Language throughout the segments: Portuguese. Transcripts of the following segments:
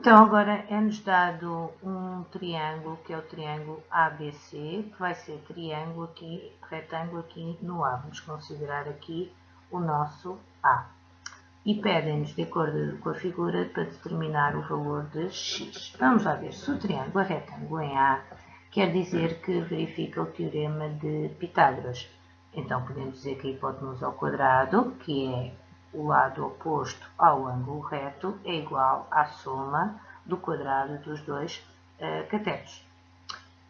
Então, agora é-nos dado um triângulo, que é o triângulo ABC, que vai ser triângulo aqui, retângulo aqui no A. Vamos considerar aqui o nosso A. E pedem-nos, de acordo com a figura, para determinar o valor de x. Vamos lá ver, se o triângulo é retângulo em A, quer dizer que verifica o teorema de Pitágoras. Então, podemos dizer que a hipotenusa ao quadrado, que é o lado oposto ao ângulo reto é igual à soma do quadrado dos dois uh, catetos.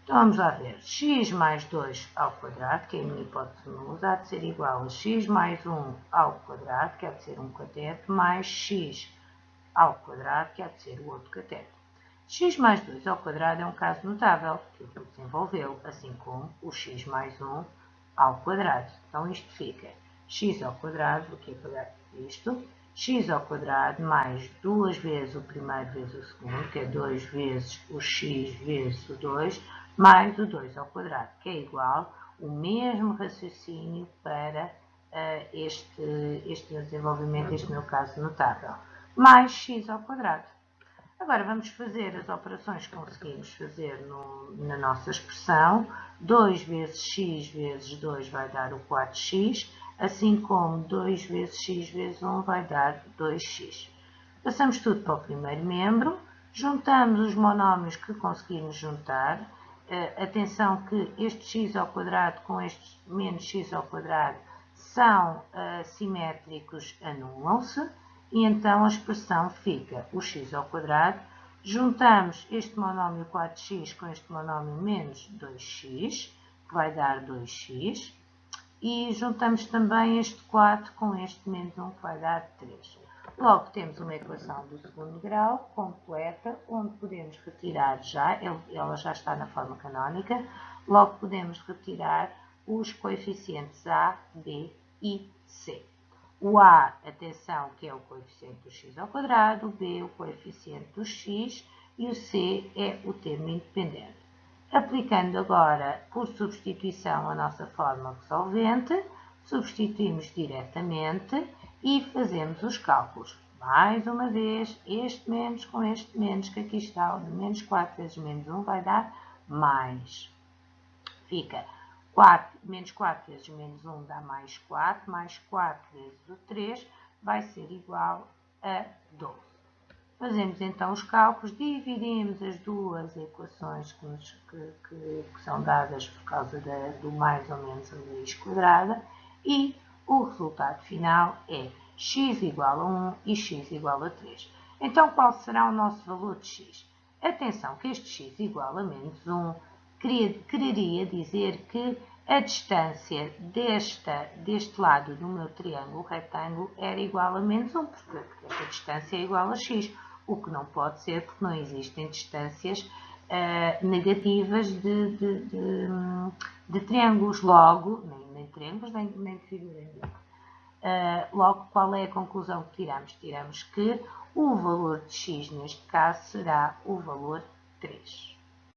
Então vamos lá ver. x mais 2 ao quadrado, que é a minha hipótese nusa, há de ser igual a x mais 1 ao quadrado, que há de ser um cateto, mais x ao quadrado, que há de ser o outro cateto. x mais 2 ao quadrado é um caso notável, que eu vou desenvolvê-lo, assim como o x mais 1 ao quadrado. Então isto fica x ao quadrado, aqui para isto, x ao quadrado mais duas vezes o primeiro vezes o segundo, que é 2 vezes o x vezes o 2, mais o 2 ao quadrado, que é igual o mesmo raciocínio para uh, este, este desenvolvimento, este meu caso notável, mais x ao quadrado. Agora vamos fazer as operações que conseguimos fazer no, na nossa expressão. 2 vezes x vezes 2 vai dar o 4x, assim como 2 vezes x vezes 1 vai dar 2x. Passamos tudo para o primeiro membro, juntamos os monómios que conseguimos juntar. Uh, atenção que este x ao quadrado com este menos x ao quadrado são uh, simétricos, anulam-se, e então a expressão fica o x ao quadrado, juntamos este monómio 4x com este monómio menos 2x, que vai dar 2x, e juntamos também este 4 com este menos 1, que vai dar 3. Logo, temos uma equação do segundo grau completa, onde podemos retirar já, ela já está na forma canónica, logo podemos retirar os coeficientes A, B e C. O A, atenção, que é o coeficiente do x ao quadrado, o B, o coeficiente do x e o C é o termo independente. Aplicando agora por substituição a nossa fórmula resolvente, substituímos diretamente e fazemos os cálculos. Mais uma vez, este menos com este menos, que aqui está, o menos 4 vezes menos 1 vai dar mais. Fica 4, menos 4 vezes menos 1 dá mais 4, mais 4 vezes o 3 vai ser igual a 12. Fazemos então os cálculos, dividimos as duas equações que, nos, que, que, que são dadas por causa da, do mais ou menos a raiz quadrada e o resultado final é x igual a 1 e x igual a 3. Então, qual será o nosso valor de x? Atenção que este x igual a menos 1 quereria dizer que a distância desta, deste lado do meu triângulo retângulo era igual a menos 1, porque, porque esta distância é igual a x o que não pode ser porque não existem distâncias uh, negativas de, de, de, de, triângulos. Logo, nem, nem triângulos, nem, nem de figuras. Uh, logo, qual é a conclusão que tiramos? Tiramos que o valor de x, neste caso, será o valor 3.